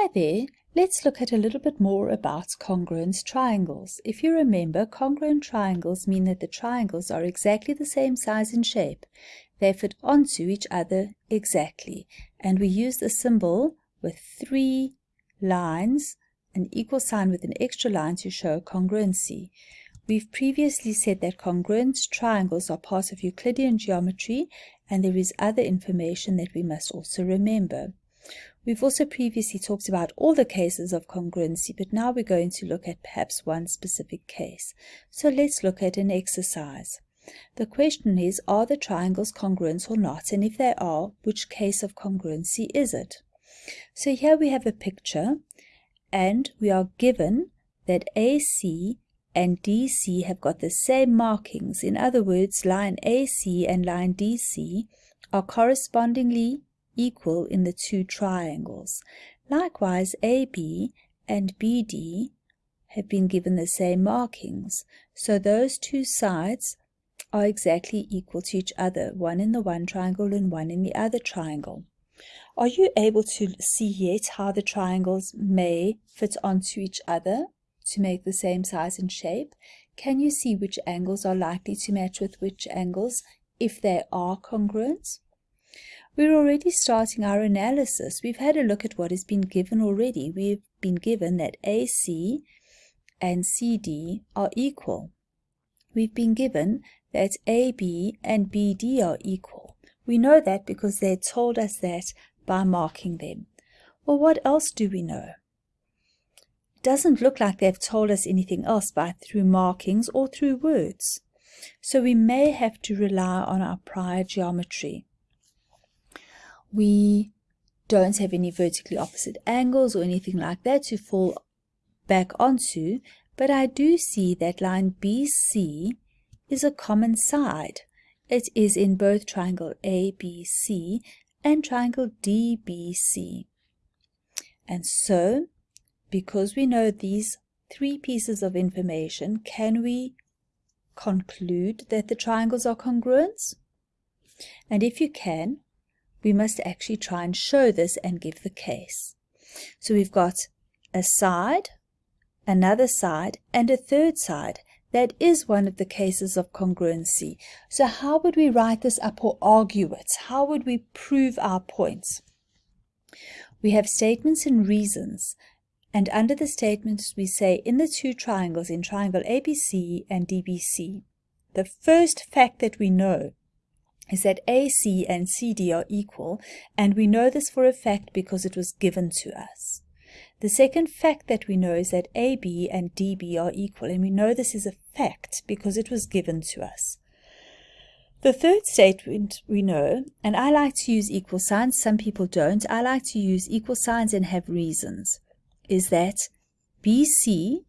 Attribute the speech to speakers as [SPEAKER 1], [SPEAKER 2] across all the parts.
[SPEAKER 1] Hi there, let's look at a little bit more about congruent triangles. If you remember, congruent triangles mean that the triangles are exactly the same size and shape. They fit onto each other exactly. And we use the symbol with three lines, an equal sign with an extra line to show congruency. We've previously said that congruent triangles are part of Euclidean geometry and there is other information that we must also remember. We've also previously talked about all the cases of congruency, but now we're going to look at perhaps one specific case. So let's look at an exercise. The question is, are the triangles congruent or not? And if they are, which case of congruency is it? So here we have a picture, and we are given that AC and DC have got the same markings. In other words, line AC and line DC are correspondingly equal in the two triangles. Likewise, AB and BD have been given the same markings, so those two sides are exactly equal to each other, one in the one triangle and one in the other triangle. Are you able to see yet how the triangles may fit onto each other to make the same size and shape? Can you see which angles are likely to match with which angles if they are congruent? We're already starting our analysis. We've had a look at what has been given already. We've been given that AC and CD are equal. We've been given that AB and BD are equal. We know that because they told us that by marking them. Well, what else do we know? It doesn't look like they've told us anything else by through markings or through words. So we may have to rely on our prior geometry we don't have any vertically opposite angles or anything like that to fall back onto, but I do see that line BC is a common side. It is in both triangle ABC and triangle DBC. And so, because we know these three pieces of information, can we conclude that the triangles are congruent? And if you can, we must actually try and show this and give the case. So we've got a side, another side, and a third side. That is one of the cases of congruency. So how would we write this up or argue it? How would we prove our points? We have statements and reasons. And under the statements, we say in the two triangles, in triangle ABC and DBC, the first fact that we know is that AC and CD are equal, and we know this for a fact because it was given to us. The second fact that we know is that AB and DB are equal, and we know this is a fact because it was given to us. The third statement we know, and I like to use equal signs, some people don't, I like to use equal signs and have reasons, is that BC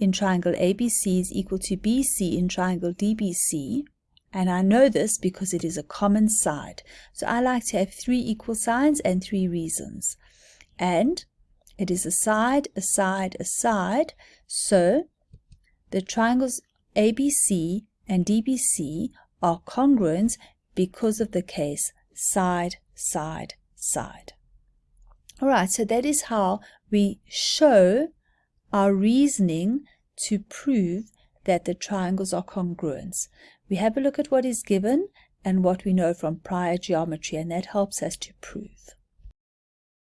[SPEAKER 1] in triangle ABC is equal to BC in triangle DBC, and I know this because it is a common side. So I like to have three equal signs and three reasons. And it is a side, a side, a side. So the triangles ABC and DBC are congruent because of the case side, side, side. All right, so that is how we show our reasoning to prove that the triangles are congruent. We have a look at what is given and what we know from prior geometry, and that helps us to prove.